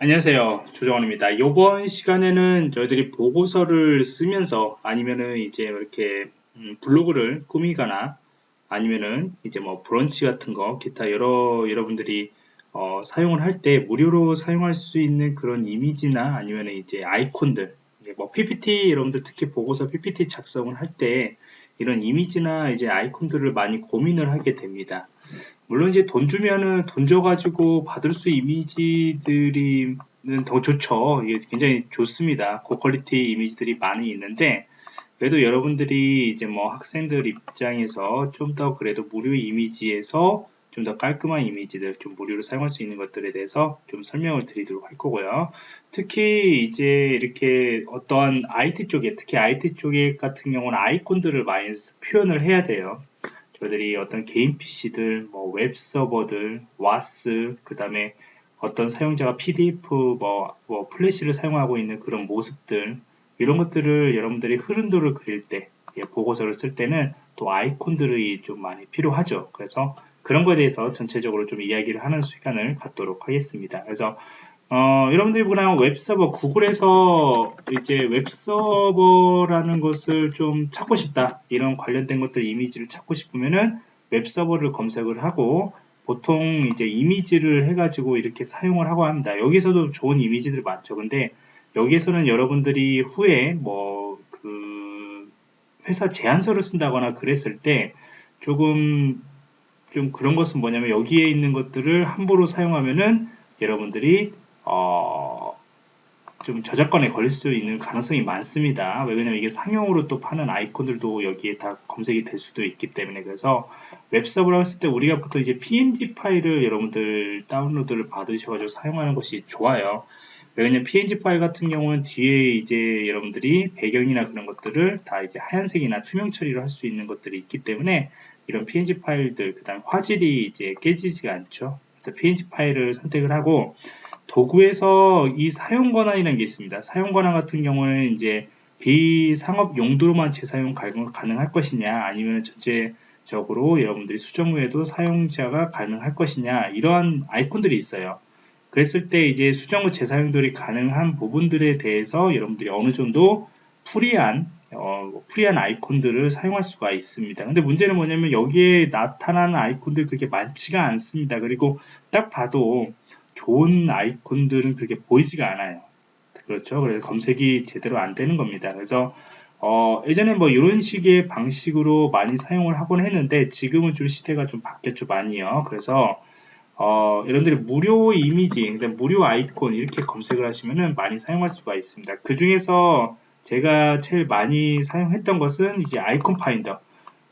안녕하세요. 조정원입니다. 이번 시간에는 저희들이 보고서를 쓰면서 아니면은 이제 이렇게 음, 블로그를 꾸미거나 아니면은 이제 뭐 브런치 같은 거 기타 여러 여러분들이 어, 사용을 할 때 무료로 사용할 수 있는 그런 이미지나 아니면 이제 아이콘들 뭐 PPT 여러분들 특히 보고서 PPT 작성을 할 때 이런 이미지나 이제 아이콘들을 많이 고민을 하게 됩니다. 물론 이제 돈 주면은 돈 줘가지고 받을 수 이미지들이 더 좋죠. 이게 굉장히 좋습니다. 고퀄리티 이미지들이 많이 있는데 그래도 여러분들이 이제 뭐 학생들 입장에서 좀 더 그래도 무료 이미지에서 좀 더 깔끔한 이미지들 좀 무료로 사용할 수 있는 것들에 대해서 좀 설명을 드리도록 할 거고요. 특히 이제 이렇게 어떠한 IT 쪽에 특히 IT 쪽에 같은 경우는 아이콘들을 많이 표현을 해야 돼요. 저희들이 어떤 개인 PC들, 뭐 웹 서버들, WAS, 그 다음에 어떤 사용자가 PDF, 뭐, 뭐 플래시를 사용하고 있는 그런 모습들 이런 것들을 여러분들이 흐름도를 그릴 때 예, 보고서를 쓸 때는 또 아이콘들이 좀 많이 필요하죠. 그래서 그런 거에 대해서 전체적으로 좀 이야기를 하는 시간을 갖도록 하겠습니다. 그래서 어, 여러분들이 그냥 웹서버, 구글에서 이제 웹서버라는 것을 좀 찾고 싶다. 이런 관련된 것들 이미지를 찾고 싶으면은 웹서버를 검색을 하고 보통 이제 이미지를 해가지고 이렇게 사용을 하고 합니다. 여기서도 좋은 이미지들 많죠. 근데 여기에서는 여러분들이 후에 뭐 그 회사 제안서를 쓴다거나 그랬을 때 조금 좀 그런 것은 뭐냐면 여기에 있는 것들을 함부로 사용하면은 여러분들이 어, 좀 저작권에 걸릴 수 있는 가능성이 많습니다. 왜냐면 이게 상용으로 또 파는 아이콘들도 여기에 다 검색이 될 수도 있기 때문에 그래서 웹서버라고 했을 때 우리가 보통 이제 png 파일을 여러분들 다운로드를 받으셔가지고 사용하는 것이 좋아요. 왜냐면 png 파일 같은 경우는 뒤에 이제 여러분들이 배경이나 그런 것들을 다 이제 하얀색이나 투명 처리를 할수 있는 것들이 있기 때문에 이런 png 파일들 그 다음 화질이 이제 깨지지가 않죠. 그래서 png 파일을 선택을 하고 도구에서 이 사용 권한이라는 게 있습니다. 사용 권한 같은 경우는 이제 비상업 용도로만 재사용 가능할 것이냐 아니면 전체적으로 여러분들이 수정 후에도 사용자가 가능할 것이냐 이러한 아이콘들이 있어요. 그랬을 때 이제 수정 후 재사용들이 가능한 부분들에 대해서 여러분들이 어느 정도 프리한 어, 프리한 아이콘들을 사용할 수가 있습니다. 근데 문제는 뭐냐면 여기에 나타나는 아이콘들 그렇게 많지가 않습니다. 그리고 딱 봐도 좋은 아이콘들은 그렇게 보이지가 않아요. 그렇죠. 그래서 검색이 제대로 안 되는 겁니다. 그래서 어, 예전에 뭐 이런 식의 방식으로 많이 사용을 하곤 했는데 지금은 좀 시대가 좀 바뀌었죠 많이요. 그래서 어, 여러분들이 무료 이미지, 무료 아이콘 이렇게 검색을 하시면은 많이 사용할 수가 있습니다. 그 중에서 제가 제일 많이 사용했던 것은 이제 Iconfinder.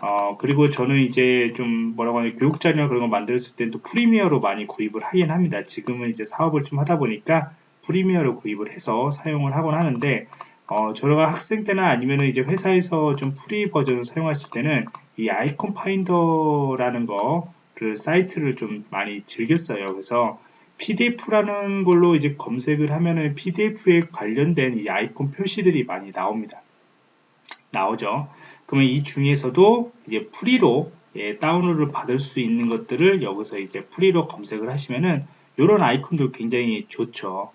어, 그리고 저는 이제 좀 뭐라고 하냐, 교육 자료나 그런 거 만들었을 때는 또 프리미엄으로 많이 구입을 하긴 합니다. 지금은 이제 사업을 좀 하다 보니까 프리미엄으로 구입을 해서 사용을 하곤 하는데, 어, 저가 학생 때나 아니면 이제 회사에서 좀 free 버전을 사용하실 때는 이 Iconfinder라는 거를 사이트를 좀 많이 즐겼어요. 그래서 PDF라는 걸로 이제 검색을 하면은 PDF에 관련된 이 아이콘 표시들이 많이 나옵니다. 나오죠. 그러면 이 중에서도 이제 free로 예, 다운로드를 받을 수 있는 것들을 여기서 이제 free로 검색을 하시면은 이런 아이콘도 굉장히 좋죠.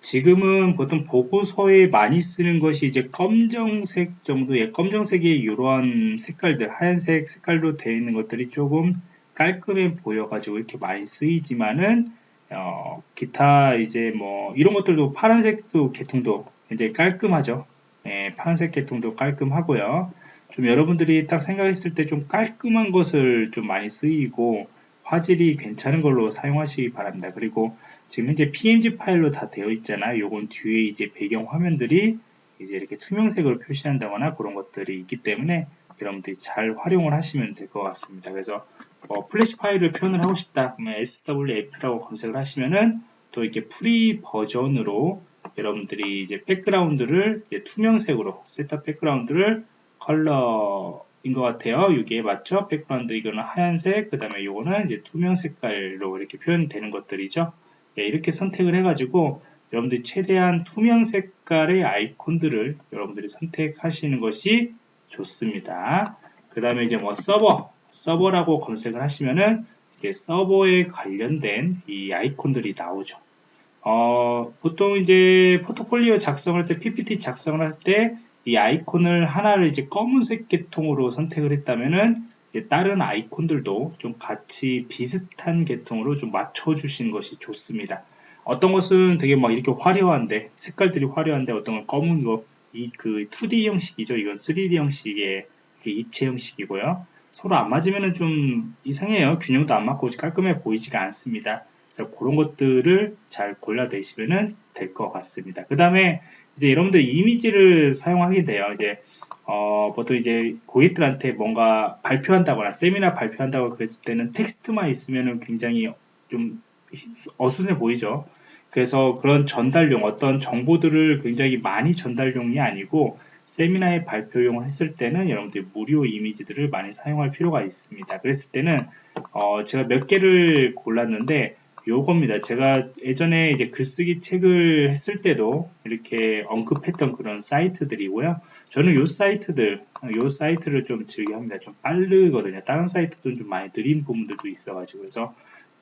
지금은 보통 보고서에 많이 쓰는 것이 이제 검정색 정도의 검정색의 이러한 색깔들 하얀색 색깔로 되어 있는 것들이 조금 깔끔해 보여 가지고 이렇게 많이 쓰이지만은 어, 기타 이제 뭐 이런 것들도 파란색도 계통도 이제 깔끔하죠. 예, 파란색 계통도 깔끔하고요. 좀 여러분들이 딱 생각했을 때 좀 깔끔한 것을 좀 많이 쓰이고 화질이 괜찮은 걸로 사용하시기 바랍니다. 그리고 지금 현재 PNG 파일로 다 되어 있잖아요. 요건 뒤에 이제 배경 화면들이 이제 이렇게 투명색으로 표시한다거나 그런 것들이 있기 때문에 여러분들이 잘 활용을 하시면 될 것 같습니다. 그래서 어, 플래시 파일을 표현을 하고 싶다. 그러면 SWF라고 검색을 하시면은 또 이렇게 free 버전으로 여러분들이 이제 백그라운드를 이제 투명색으로 setup 백그라운드를 컬러인 것 같아요. 이게 맞죠? 백그라운드 이거는 하얀색, 그 다음에 이거는 이제 투명 색깔로 이렇게 표현이 되는 것들이죠. 네, 이렇게 선택을 해가지고 여러분들이 최대한 투명 색깔의 아이콘들을 여러분들이 선택하시는 것이 좋습니다. 그 다음에 이제 뭐 서버, 서버라고 검색을 하시면은 이제 서버에 관련된 이 아이콘들이 나오죠. 어, 보통 이제 포트폴리오 작성할 때 PPT 작성을 할 때 이 아이콘을 하나를 이제 검은색 계통으로 선택을 했다면은 다른 아이콘들도 좀 같이 비슷한 계통으로 좀 맞춰주시는 것이 좋습니다. 어떤 것은 되게 막 이렇게 화려한데 색깔들이 화려한데 어떤 건 검은 거 이 그 2D 형식이죠. 이건 3D 형식의 입체 형식이고요. 서로 안 맞으면 좀 이상해요. 균형도 안 맞고 깔끔해 보이지가 않습니다. 그래서 그런 것들을 잘 골라내시면 될 것 같습니다. 그 다음에 이제 여러분들 이미지를 사용하게 돼요. 이제 어, 보통 이제 고객들한테 뭔가 발표한다거나 세미나 발표한다고 그랬을 때는 텍스트만 있으면 굉장히 좀 어수선해 보이죠. 그래서 그런 전달용 어떤 정보들을 굉장히 많이 전달용이 아니고 세미나의 발표용을 했을 때는 여러분들이 무료 이미지들을 많이 사용할 필요가 있습니다. 그랬을 때는 어 제가 몇 개를 골랐는데 요겁니다. 제가 예전에 이제 글쓰기 책을 했을 때도 이렇게 언급했던 그런 사이트들이고요. 저는 요 사이트들, 요 사이트를 좀 즐겨 합니다. 좀 빠르거든요. 다른 사이트들은 좀 많이 느린 부분들도 있어가지고 그래서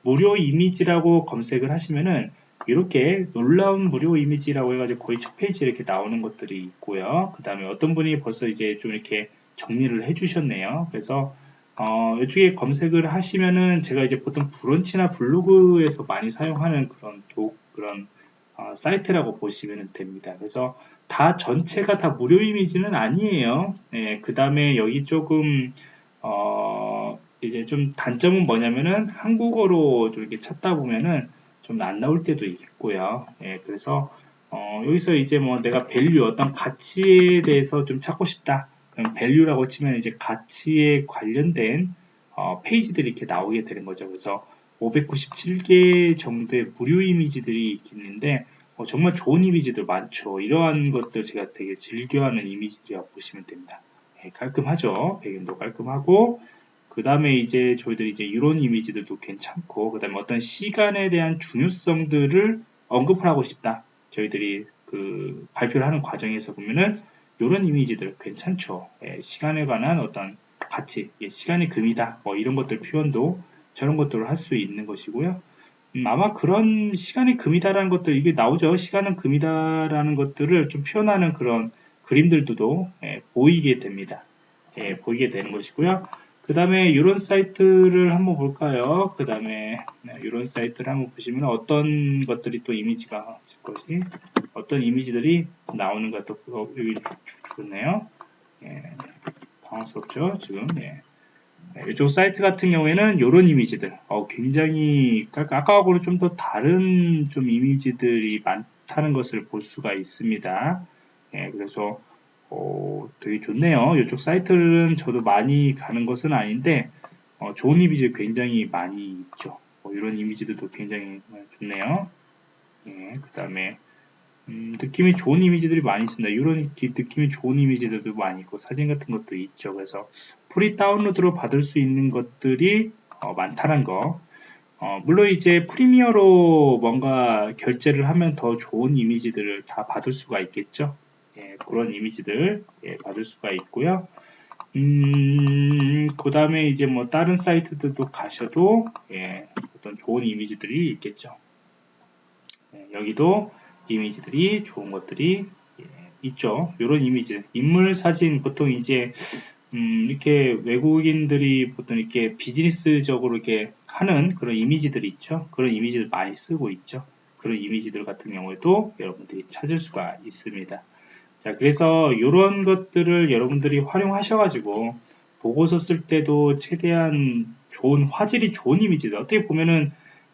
무료 이미지라고 검색을 하시면은 이렇게 놀라운 무료 이미지라고 해가지고 거의 첫 페이지에 이렇게 나오는 것들이 있고요. 그 다음에 어떤 분이 벌써 이제 좀 이렇게 정리를 해주셨네요. 그래서 어, 이쪽에 검색을 하시면은 제가 이제 보통 브런치나 블로그에서 많이 사용하는 그런 도, 그런 어, 사이트라고 보시면 됩니다. 그래서 다 전체가 다 무료 이미지는 아니에요. 예, 그 다음에 여기 조금 어, 이제 좀 단점은 뭐냐면은 한국어로 좀 이렇게 찾다 보면은 좀 안 나올 때도 있고요. 예, 그래서 어, 여기서 이제 뭐 내가 value 어떤 가치에 대해서 좀 찾고 싶다. 그럼 value라고 치면 이제 가치에 관련된 어, 페이지들이 이렇게 나오게 되는 거죠. 그래서 597개 정도의 무료 이미지들이 있는데 어, 정말 좋은 이미지들 많죠. 이러한 것들 제가 되게 즐겨하는 이미지들이라고 보시면 됩니다. 예, 깔끔하죠. 배경도 깔끔하고 그 다음에 이제 저희들이 이제 이런 이미지들도 괜찮고 그 다음에 어떤 시간에 대한 중요성들을 언급을 하고 싶다. 저희들이 그 발표를 하는 과정에서 보면은 이런 이미지들 괜찮죠. 예, 시간에 관한 어떤 가치 예, 시간의 금이다. 뭐 이런 것들 표현도 저런 것들을 할 수 있는 것이고요. 음, 아마 그런 시간의 금이다라는 것들 이게 나오죠. 시간은 금이다라는 것들을 좀 표현하는 그런 그림들도 예, 보이게 됩니다. 예, 보이게 되는 것이고요 그 다음에 이런 사이트를 한번 볼까요? 그 다음에 네, 이런 사이트를 한번 보시면 어떤 것들이 또 이미지가 것이 어떤 이미지들이 나오는가 또 여기 좋네요. 예, 당황스럽죠 지금. 예. 네, 이쪽 사이트 같은 경우에는 이런 이미지들 어, 굉장히 아까하고는 좀 더 다른 좀 이미지들이 많다는 것을 볼 수가 있습니다. 예, 그래서 어, 되게 좋네요. 이쪽 사이트는 저도 많이 가는 것은 아닌데 어, 좋은 이미지 굉장히 많이 있죠. 뭐 이런 이미지들도 굉장히 좋네요. 예, 그 다음에 음, 느낌이 좋은 이미지들이 많이 있습니다. 이런 느낌이 좋은 이미지들도 많이 있고 사진 같은 것도 있죠. 그래서 free 다운로드로 받을 수 있는 것들이 어, 많다는 거. 어, 물론 이제 premier로 뭔가 결제를 하면 더 좋은 이미지들을 다 받을 수가 있겠죠. 예, 그런 이미지들 예, 받을 수가 있고요. 음, 그 다음에 이제 뭐 다른 사이트들도 가셔도 예, 어떤 좋은 이미지들이 있겠죠. 예, 여기도 이미지들이 좋은 것들이 예, 있죠. 이런 이미지, 인물 사진 보통 이제 음, 이렇게 외국인들이 보통 이렇게 비즈니스적으로 이렇게 하는 그런 이미지들이 있죠. 그런 이미지를 많이 쓰고 있죠. 그런 이미지들 같은 경우에도 여러분들이 찾을 수가 있습니다. 자, 그래서 이런 것들을 여러분들이 활용하셔 가지고 보고서 쓸 때도 최대한 좋은 화질이 좋은 이미지들 어떻게 보면은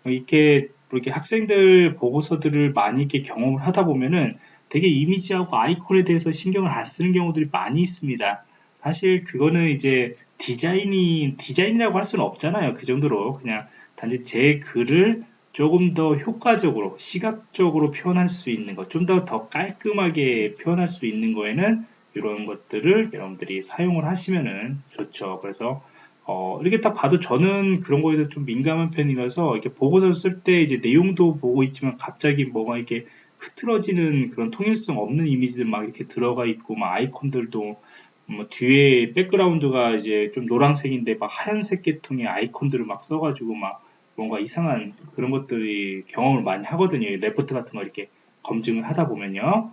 이렇게 이렇게 학생들 보고서들을 많이 이렇게 경험을 하다 보면은 되게 이미지하고 아이콘에 대해서 신경을 안 쓰는 경우들이 많이 있습니다. 사실 그거는 이제 디자인이 디자인이라고 할 수는 없잖아요. 그 정도로 그냥 단지 제 글을 조금 더 효과적으로 시각적으로 표현할 수 있는 것, 좀더더 깔끔하게 표현할 수 있는 거에는 이런 것들을 여러분들이 사용을 하시면은 좋죠. 그래서 어, 이렇게 딱 봐도 저는 그런 거에 대해서 좀 민감한 편이라서 이렇게 보고서 쓸 때 이제 내용도 보고 있지만 갑자기 뭐가 이렇게 흐트러지는 그런 통일성 없는 이미지들 막 이렇게 들어가 있고 막 아이콘들도 뭐 뒤에 백그라운드가 이제 좀 노란색인데 막 하얀색 계통의 아이콘들을 막 써가지고 막 뭔가 이상한 그런 것들이 경험을 많이 하거든요. 레포트 같은 거 이렇게 검증을 하다 보면요.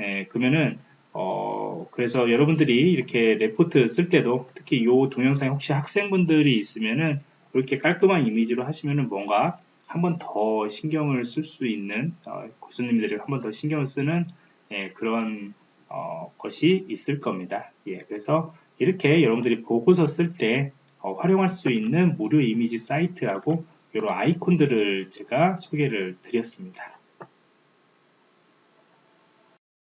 예, 그러면은 어, 그래서 여러분들이 이렇게 레포트 쓸 때도 특히 이 동영상에 혹시 학생분들이 있으면은 이렇게 깔끔한 이미지로 하시면은 뭔가 한 번 더 신경을 쓸 수 있는 어, 교수님들이 한 번 더 신경을 쓰는 예, 그런 어, 것이 있을 겁니다. 예, 그래서 이렇게 여러분들이 보고서 쓸때 어, 활용할 수 있는 무료 이미지 사이트하고 이런 아이콘들을 제가 소개를 드렸습니다.